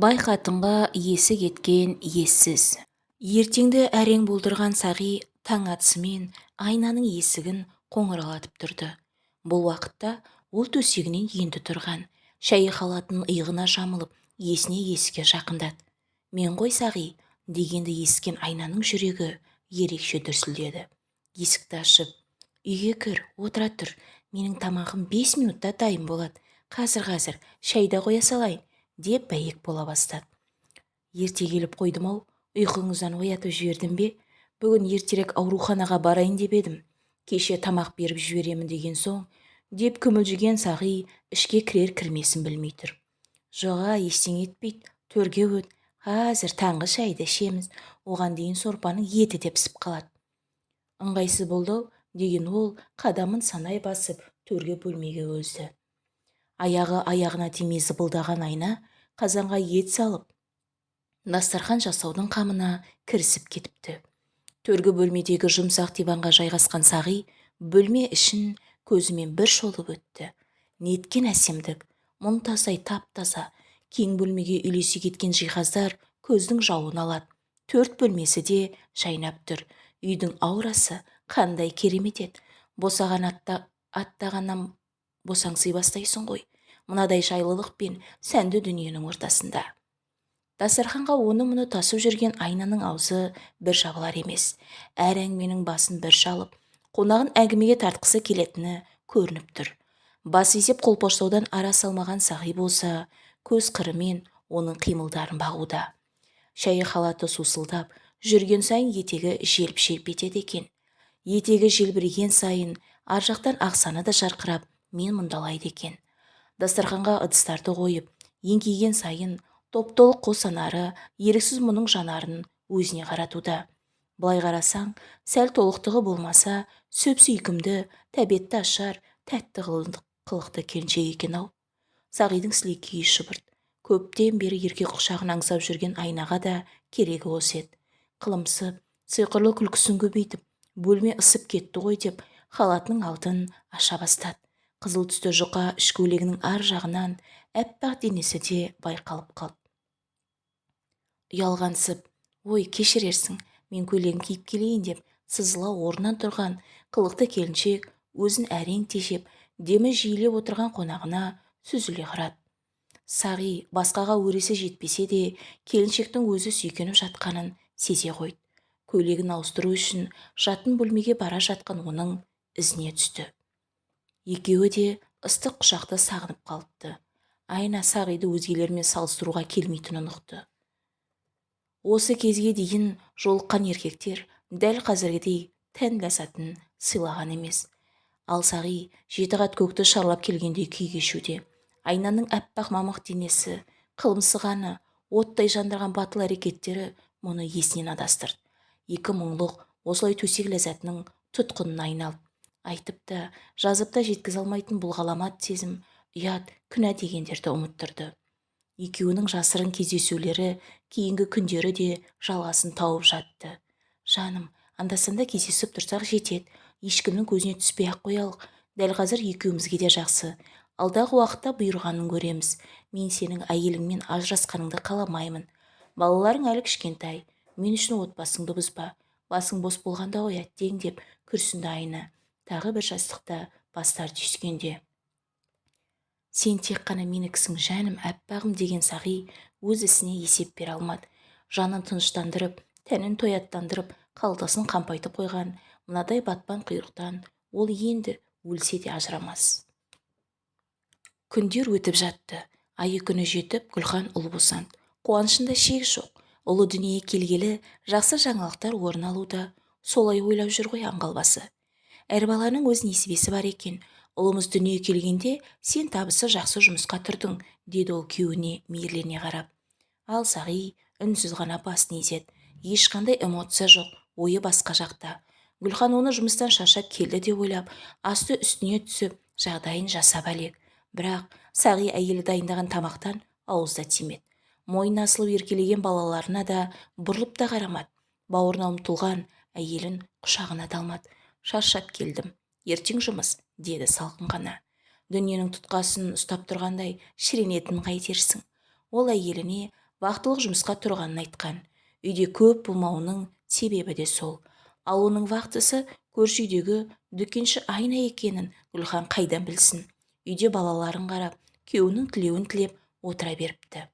бай қатынға есі кеткен ессіз. Ертеңді әрең болдырған сағи таң атысымен айнаның есігін қоңыраулатып тұрды. Бұл уақытта ол төсегінен енді тұрған шәйі халатының иығына жамылып есіне есікке жақындады. Мен ғой сағи дегенді ескен айнаның жүрегі ерекше дүрсілдеді. Есікті ашып үйге кір отыра тұр менің тамағым бес минутта дайын болады. Қазір қазір шәй қоя салайын деп бәйек бола бастады. Ерте келіп қойдым-ау ұйқыңыздан оятып жібердім бе? Бүгін ертерек ауруханаға барайын деп едім. Кеше тамақ беріп жіберемін деген соң деп күмілжіген сағи ішке кірер кірмесін білмей тұр. Жоға ештеңе етпейді төрге өт қазір таңғы шайды ішеміз оған дейін сорпаның еті де пісіп қалады ыңғайсыз болды ау деген ол қадамын санай басып төрге бөлмеге өзді аяғы аяғына тимей зыбылдаған айна қазанға ет салып дастархан жасаудың қамына кірісіп кетіпті. Төргі бөлмедегі жұмсақ диванға жайғасқан сағи бөлме ішін көзімен бір шолып өтті. Неткен әсемдік мұнтаздай тап-таза кең бөлмеге үйлесе кеткен жиһаздар көздің жауын алады. Төрт бөлмесі де жайнап тұр. Үйдің аурасы қандай керемет еді. Босаған атта аттағаннан босаңси бастайсың ғой. Мынадай жайлылық пен сәнді дүниенің ортасында. Дастарханға оны мұны тасып жүрген айнаның аузы бір жабылар емес. Әр әңгіменің басын бір шалып қонағын әңгімеге тартқысы келетіні көрініп тұр. Бас изеп қолпаштаудан ара салмаған сағи болса көз қырымен оның қимылдарын бағуда. Шәйі халаты сусылдап жүрген сайын етегі желп-желп етеді екен. Етегі желбіреген сайын ар жақтан ақсаны да жарқырап мен мұндалайды екен. Дастарханға ыдыстарды қойып еңкейген сайын топ-толық қос анары еріксіз мұның жанарын өзіне қаратуда. Былай қарасаң сәл толықтығы болмаса сөп-сүйкімді тәбетті ашар тәтті қылықты келіншек екен-ау сағидың сілекейі шыбырт көптен бері еркек құшағын аңсап жүрген айнаға да керегі осы еді. Қылымсып сиқырлы күлкісін көбейтіп бөлме ысып кетті ғой деп халатының алдын аша бастады. Қызыл түсті жұқа іш көйлегінің ар жағынан аппақ денесі де байқалып қалды. Ұялғансып ой кешірерсің мен көйлегін киіп келейін деп сызыла орнынан тұрған қылықты келіншек өзін әрең тежеп демі жиілеп отырған қонағына сүзіле қарады. Сағи басқаға өресі жетпесе де келіншектің өзі сүйкеніп жатқанын сезе қойды. Көйлегін ауыстыру үшін жатын бөлмеге бара жатқан оның ізіне түсті. Екеуі де ыстық құшақты сағынып қалыпты. Айна сағиды өзгелермен салыстыруға келмейтінін ұқты. Осы кезге дейін жолыққан еркектер дәл қазіргідей тән ләззатын сыйлаған емес. Ал сағи жеті қат көкті шарлап келгендей күй кешуде айнаның аппақ мамық денесі қылымсығаны оттай жандырған батыл әрекеттері мұны есінен адастырды. Екі мұңлық осылай төсек ләззатының тұтқынына айналды. Айтып та жазып та жеткізе алмайтын бұл ғаламат сезім ұят күнә дегендерді ұмыттырды. Екеуінің жасырын кездесулері кейінгі күндері де жалғасын тауып жатты. Жаным анда-санда кездесіп тұрсақ жетеді. Ешкімнің көзіне түспей-ақ қоялық. Дәл қазір екеумізге де жақсы. Алдағы уақытта бұйырғанын көреміз. Мен сенің әйеліңмен ажырасқаныңды қаламаймын. Балаларың әлі кішкентай. Мен үшін отбасыңды бұзба. Басың бос болғанда ғой әттең деп күрсінді айна. Тағы бір жастықта бастар түйіскенде. Сен тек қана менікісің жаным аппағым деген сағи өз ісіне есеп бере алмады. Жанын тыныштандырып тәнін тояттандырып қалтасын қампайтып қойған мынадай батпан құйрықтан ол енді өлсе де ажырамас. Күндер өтіп жатты. Айы күні жетіп гүлхан ұл босанды. Қуанышында шек жоқ. Ұлы дүниеге келгелі жақсы жаңалықтар орын алуда. Солай ойлап жүр ғой аңғалбасы әр баланың өз несібесі бар екен. Ұлымыз дүниеге келгенде сен табысы жақсы жұмысқа тұрдың деді ол күйеуіне мейірлене қарап. Ал сағи үнсіз ғана басын изеді. Ешқандай эмоция жоқ ойы басқа жақта. Гүлхан оны жұмыстан шаршап келді деп ойлап асты үстіне түсіп жағдайын жасап әлек. Бірақ сағи әйелі дайындаған тамақтан ауыз да тимеді. Мойнына асылып еркелеген балаларына да бұрылып та қарамады. Бауырына ұмтылған әйелін құшағына да алмады. Шаршап келдім. Ертең жұмыс деді салқын ғана. Дүниенің тұтқасын ұстап тұрғандай шіренетінін қайтерсің ол әйеліне вахтылық жұмысқа тұрғанын айтқан. Үйде көп болмауының себебі де сол. Ал оның вахтысы көрші үйдегі дүкенші айна екенін гүлхан қайдан білсін? Үйде балаларын қарап күйеуінің тілеуін тілеп отыра беріпті.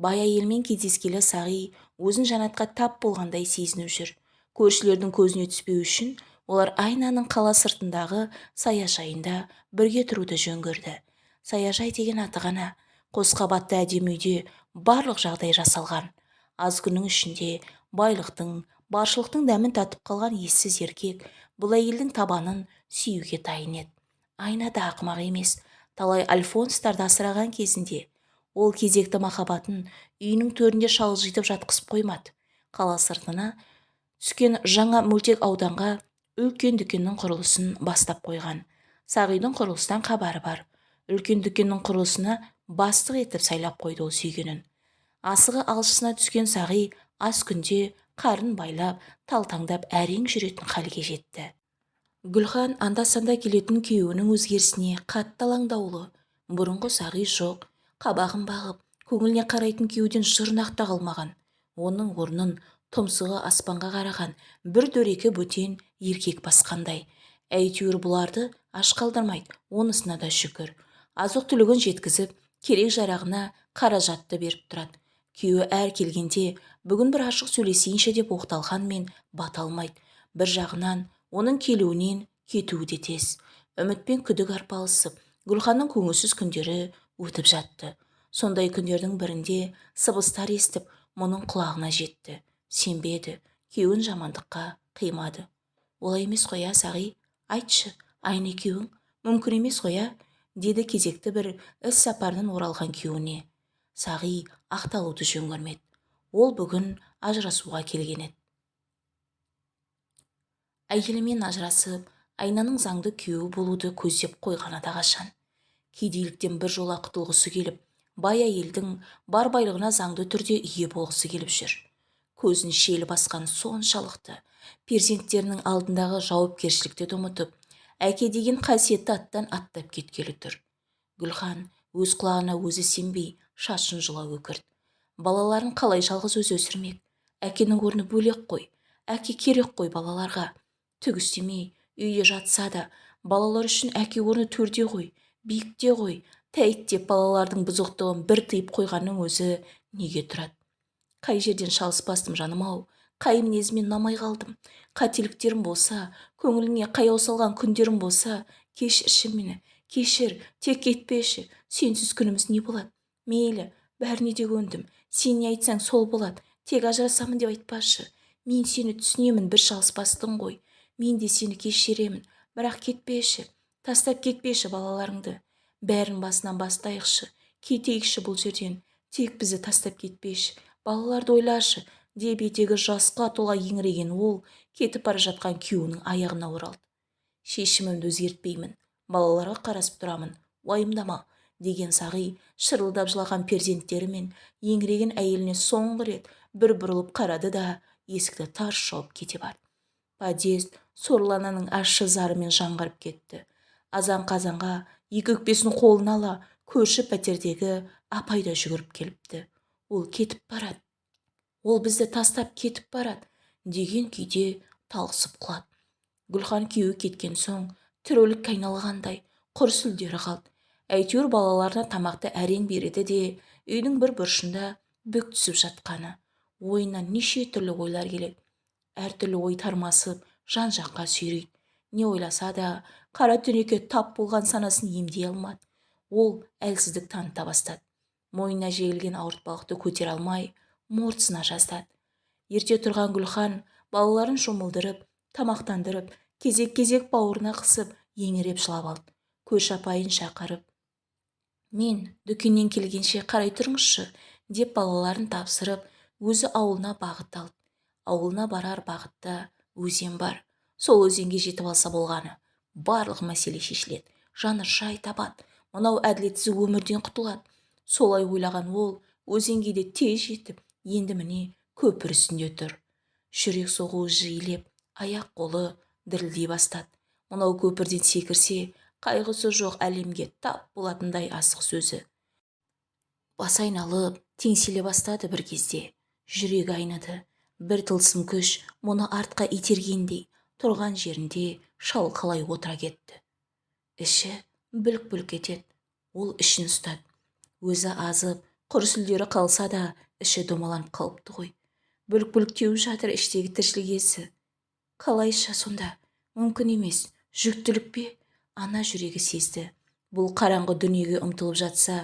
Бай әйелмен кездескелі сағи өзін жанатқа тап болғандай сезініп жүр. Көршілердің көзіне түспеу үшін олар айнаның қала сыртындағы саяжайында бірге тұруды жөн көрді. Саяжай деген аты ғана қос қабатты әдемі үйде барлық жағдай жасалған. Аз күннің ішінде байлықтың баршылықтың дәмін татып қалған ессіз еркек бұл әйелдің табанын сүюге дайын еді. Айна да ақымақ емес талай альфонстарды асыраған кезінде ол кезекті махаббатын үйінің төрінде шалжитып жатқызып қоймады. Қала сыртына түскен жаңа мөлтек ауданға үлкен дүкеннің құрылысын бастап қойған. Сағидың құрылыстан хабары бар. Үлкен дүкеннің құрылысына бастық етіп сайлап қойды ол сүйгенін. Асығы алшысына түскен сағи аз күнде қарын байлап талтаңдап әрең жүретін халге жетті. Гүлхан анда-санда келетін күйеуінің өзгерісіне қатты алаңдаулы. Бұрынғы сағи жоқ қабағын бағып көңіліне қарайтын күйеуден жұрнақ қалмаған оның орнын тұмсығы аспанға қараған бір дөрекі бөтен еркек басқандай. Әйтеуір бұларды аш қалдырмайды онысына да шүкір. Азық-түлігін жеткізіп керек-жарағына қаражатты беріп тұрады. Күйеуі әр келгенде бүгін бір ашық сөйлесейінші деп оқталғанмен бата алмайды. Бір жағынан оның келуінен кетуі де тез. Үміт пен күдік арпалысып гүлханның көңілсіз күндері өтіп жатты. Сондай күндердің бірінде сыбыстар естіп мұның құлағына жетті сенбеді күйеуін жамандыққа қимады. Олай емес қоя сағи? Айтшы айна екеуің. Мүмкін емес қоя деді кезекті бір іс сапардан оралған күйеуіне. Сағи ақталуды жөн көрмеді. Ол бүгін ажырасуға келген еді. Әйелімен ажырасып айнаның заңды күйеуі болуды көздеп қойғаны да қашан кедейліктен біржола құтылғысы келіп бай әйелдің бар байлығына заңды түрде ие болғысы келіп жүр. Көзін шел басқан соншалықты. Перзенттерінің алдындағы жауапкершілікті де ұмытып әке деген қасиетті аттан аттап кеткелі тұр. Гүлхан өз құлағына өзі сенбей шашын жұла өкірді балаларын қалай жалғыз өзі өсірмек? Әкенің орны бөлек қой. Әке керек қой балаларға. Түк істемей үйде жатса да балалар үшін әке орны төрде ғой биікте ғой. Тәйт деп балалардың бұзықтығын бір тыйып қойғанның өзі неге тұрады? Қай жерден шалыспастым жаным-ау қай мінезімнен намай қалдым? Қателіктерім болса көңіліңе қаяу салған күндерім болса кешірші мені кешір тек кетпеші сенсіз күніміз не болады? Мейлі бәріне де көндім. Сен не айтсаң сол болады. Тек ажырасамын деп айтпашы. Мен сені түсінемін бір шалыспастың ғой. Мен де сені кешіремін. Бірақ кетпеші тастап кетпеші балаларыңды. Бәрін басынан бастайықшы. Кетейікші бұл жерден. Тек бізді тастап кетпеші. Балаларды ойлашы деп етегі жасқа тола еңіреген ол кетіп бара жатқан күйеуінің аяғына оралды. Шешімімді өзгертпеймін балаларға қарасып тұрамын уайымдама деген сағи шырылдап жылаған перзенттері мен еңіреген әйеліне соңғы рет бір бұрылып қарады да есікті тарс жауып кете барды. Подъезд сорлы ащы зарымен жаңғырып кетті. Азан қазанға екі өкпесін қолына ала көрші пәтердегі апай да жүгіріп келіпті. Ол кетіп барады. Ол бізді тастап кетіп барады деген күйде талықсып құлады. Гүлхан күйеуі кеткен соң тірілікке айналғандай құр сүлдері қалды. Әйтеуір балаларына тамақты әрең береді де үйдің бір бұрышында бүк түсіп жатқаны. Ойына неше түрлі ойлар келеді. Әртүрлі ой тармасып жан жаққа сүйрейді. Не ойласа да қара түнекке тап болған санасын емдей алмады. Ол әлсіздік таныта бастады. Мойнына жегілген ауыртпалықты көтере алмай мортысына жаздады. Ерте тұрған гүлхан балаларын шомылдырып тамақтандырып кезек-кезек бауырына қысып еңіреп жылап алды. Көрші апайын шақырып мен дүкеннен келгенше қарай тұрыңызшы деп балаларын тапсырып өзі ауылына бағыт алды. Ауылына барар бағытта өзен бар. Сол өзенге жетіп алса болғаны. Барлық мәселе шешіледі. Жаны жай табады. Мынау әділетсіз өмірден құтылады. Солай ойлаған ол өзенге де тез жетіп енді міне көпір үстінде тұр жүрек соғуы жиілеп аяқ-қолы дірілдей бастады. Мынау көпірден секірсе қайғысы жоқ әлемге тап болатындай асық сөзі бас айналып теңселе бастады бір кезде. Жүрегі айныды. Бір тылсым күш мұны артқа itергендей тұрған жерінде шалқалай отыра кетті. Іші бүлк-бүлк етеді. Ол ішін ұстады. Өзі азып құр сүлдері қалса да іші домаланып қалыпты ғой. Бүлк-бүлк теуіп жатыр іштегі тіршілік иесі. Қалайша сонда? Мүмкін емес. Жүктілік пе? Ана жүрегі сезді. Бұл қараңғы дүниеге ұмтылып жатса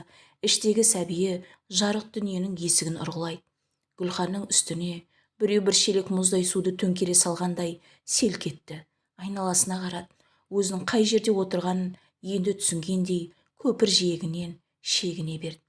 іштегі сәбиі жарық дүниенің есігін ұрғылайды гүлханның үстіне біреу бір шелек мұздай суды төңкере салғандай селк етті. Айналасына қарады. Өзінің қай жерде отырғанын енді түсінгендей көпір жиегінен шегіне берді.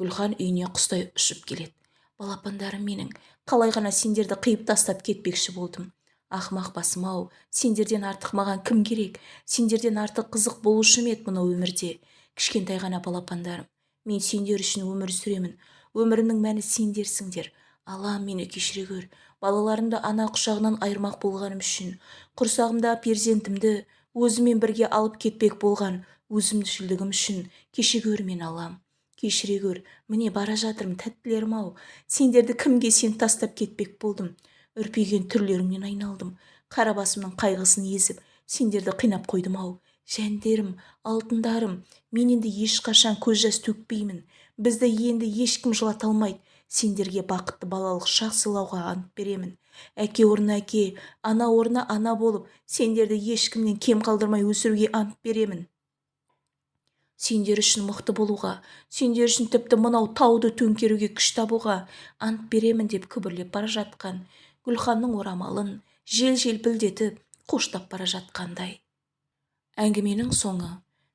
Гүлхан үйіне құстай ұшып келеді. Балапандарым менің қалай ғана сендерді қиып тастап кетпекші болдым. Ақымақ басым-ау сендерден артық маған кім керек? Сендерден артық қызық болушы ма мынау өмірде. Кішкентай ғана балапандарым мен сендер үшін өмір сүремін. Өмірімнің мәні сендерсіңдер. Аллам мені кешіре көр. Балаларымды ана құшағынан айырмақ болғаным үшін құрсағымдағы перзентімді өзімен бірге алып кетпек болған өзімшілдігім үшін кеше көр мен аллам кешіре көр міне бара жатырмын тәттілерім-ау сендерді кімге сен тастап кетпек болдым? Үрпиген түрлеріңнен айналдым. Қара басымның қайғысын езіп сендерді қинап қойдым-ау жәндерім алтындарым мен енді ешқашан көз жас төкпеймін. Бізді енді ешкім жылата алмайды. Сендерге бақытты балалық шақ сыйлауға ант беремін. Әке орнына әке ана орнына ана болып сендерді ешкімнен кем қалдырмай өсіруге ант беремін. Сендер үшін мықты болуға сендер үшін тіпті мынау тауды төңкеруге күш табуға ант беремін деп күбірлеп бара жатқан гүлханның орамалын жел желпілдетіп қоштап бара жатқандай. Әңгіменің соңы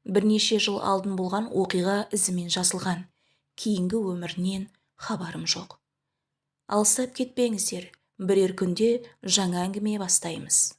бірнеше жыл алдын болған оқиға ізімен жазылған. Кейінгі өмірінен хабарым жоқ. Алыстап кетпеңіздер бірер күнде жаңа әңгіме бастаймыз.